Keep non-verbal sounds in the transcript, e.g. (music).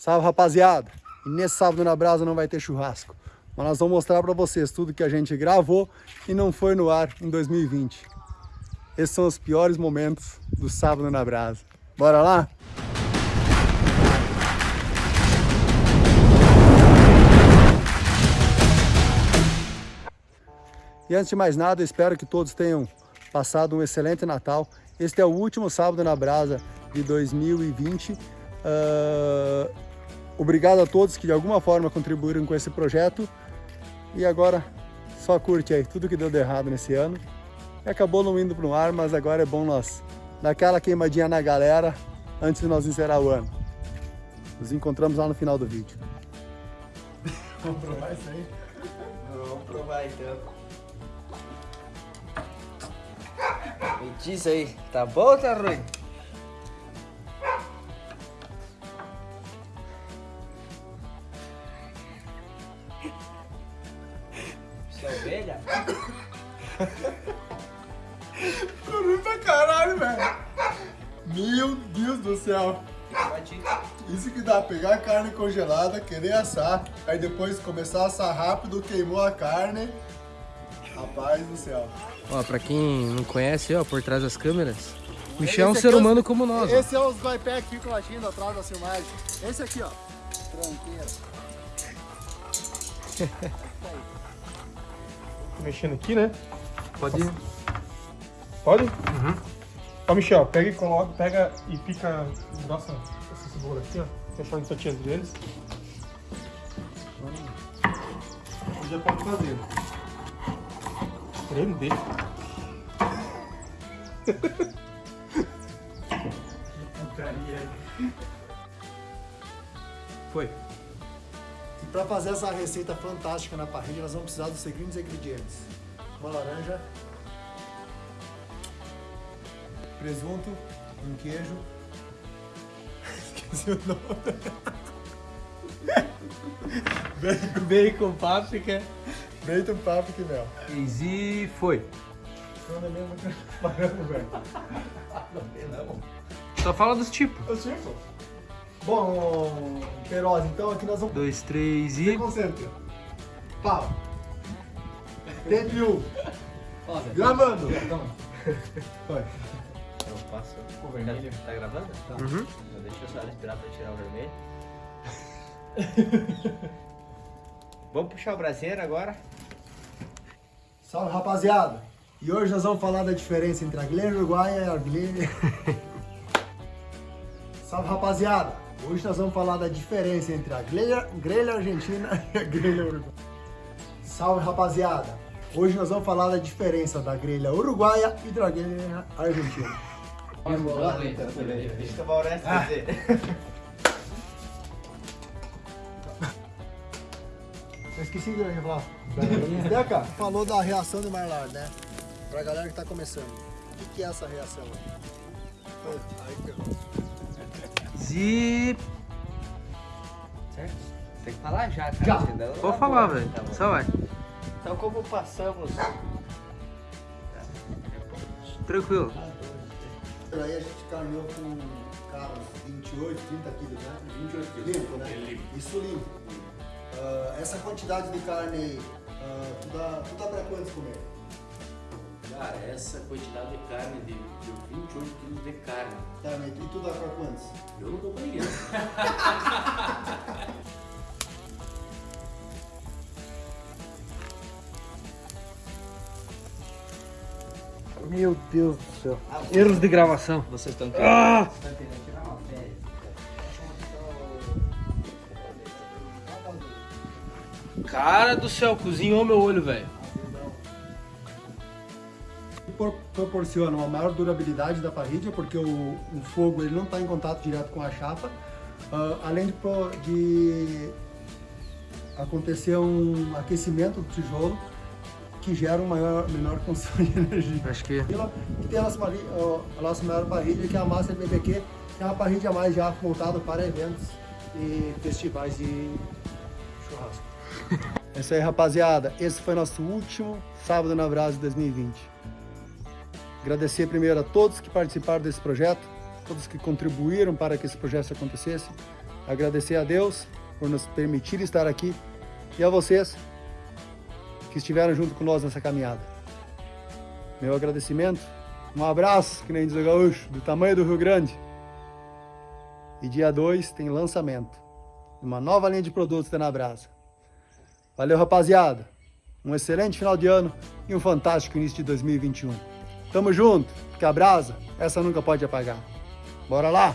Salve, rapaziada! E nesse sábado na brasa não vai ter churrasco. Mas nós vamos mostrar para vocês tudo que a gente gravou e não foi no ar em 2020. Esses são os piores momentos do sábado na brasa. Bora lá? E antes de mais nada, espero que todos tenham passado um excelente Natal. Este é o último sábado na brasa de 2020. Uh, obrigado a todos que de alguma forma contribuíram com esse projeto. E agora só curte aí tudo que deu de errado nesse ano. Acabou não indo para o ar, mas agora é bom nós dar aquela queimadinha na galera antes de nós encerrar o ano. Nos encontramos lá no final do vídeo. (laughs) Vamos provar isso aí? Vamos provar então. Me diz aí, tá bom ou tá ruim? Isso é ovelha? Ficou ruim pra caralho, velho. Meu Deus do céu. Isso que dá, pegar a carne congelada, querer assar, aí depois começar a assar rápido, queimou a carne. Rapaz do céu. Ó, pra quem não conhece, ó, por trás das câmeras, Michel é um ser humano como nós. Esse ó. é os Goipé que ficam latindo atrás da filmagem. Esse aqui, ó. Tranqueira. (laughs) Mexendo aqui, né? Pode ir. Pode? Uhum. Ó, Michel, pega e coloca, pega e pica nossa, essa cebola aqui, ó. Deixar em fatias deles. Já pode fazer. Prender. (laughs) Foi. Para fazer essa receita fantástica na parrilha, nós vamos precisar dos seguintes ingredientes. Uma laranja, presunto, um queijo, (laughs) esqueci o nome, (laughs) bacon, páprica, bacon, páprica e mel. E foi. Não é mesmo velho. Só fala dos tipos. Os tipos? Bom, Queiroz, então aqui nós vamos... Dois, três e... Se concentra. Pau. Tempo Gravando. Vai. Eu passo o vermelho. Tá gravando? Tá. Uhum. Então deixa eu só respirar pra tirar o vermelho. (laughs) vamos puxar o braseiro agora. Salve, rapaziada. E hoje nós vamos falar da diferença entre a grelha uruguaia e a grelha... (laughs) Salve, rapaziada. Hoje nós vamos falar da diferença entre a grelha, grelha argentina (laughs) e a grelha uruguaia. Salve, rapaziada. Hoje nós vamos falar da diferença da grelha uruguaia e da grelha argentina. Eu o resto ah. Eu esqueci de falar. Deca, falou da reação do Marlar, né? Pra galera que tá começando. O que é essa reação aí? Zip. Certo? Tem que falar já, cara. Já. Vou falar, velho. Tá Só vai. Então como passamos... Tranquilo. Aí a gente caminhou com carros 28, 30 quilos, né? 28 quilos. Limpo, né? Limpo. Isso limpo. Uh, essa quantidade de carne aí, uh, tu, dá, tu dá pra quantos comer? Cara, essa quantidade de carne, de, de 28 quilos de carne. Tá, mas e tu dá pra quantos? Eu não dou pra ninguém. Meu Deus do céu. Erros de gravação. Vocês estão querendo, ah! querendo tirar uma férias. Cara do céu, cozinhou meu olho, velho. Proporciona uma maior durabilidade da parrilha, porque o, o fogo ele não está em contato direto com a chapa, uh, além de, de acontecer um aquecimento do tijolo, que gera um maior, menor consumo de energia. Acho que... E tem a nossa, a nossa maior parrilha, que é a Master BBQ, que é uma parrilha mais já voltada para eventos e festivais de churrasco. (laughs) é isso aí, rapaziada. Esse foi nosso último Sábado na Brasa de 2020. Agradecer primeiro a todos que participaram desse projeto, todos que contribuíram para que esse projeto acontecesse. agradecer a Deus por nos permitir estar aqui e a vocês que estiveram junto com nós nessa caminhada. Meu agradecimento, um abraço, que nem diz o gaúcho, do tamanho do Rio Grande. E dia 2 tem lançamento de uma nova linha de produtos da Nabrasa. Valeu, rapaziada! Um excelente final de ano e um fantástico início de 2021. Tamo junto, porque a brasa, essa nunca pode apagar. Bora lá!